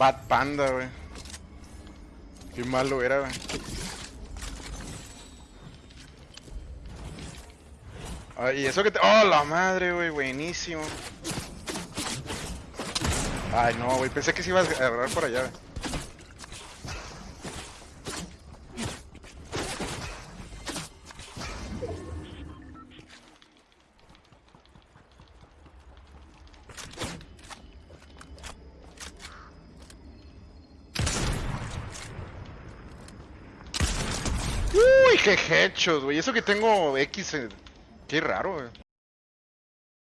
Bad Panda, güey. Qué malo era, güey. Ay, eso que te... ¡Oh, la madre, güey! Buenísimo. Ay, no, güey. Pensé que se iba a agarrar por allá, güey. Uy, qué hechos, güey. Eso que tengo X. eh, Qué raro, güey.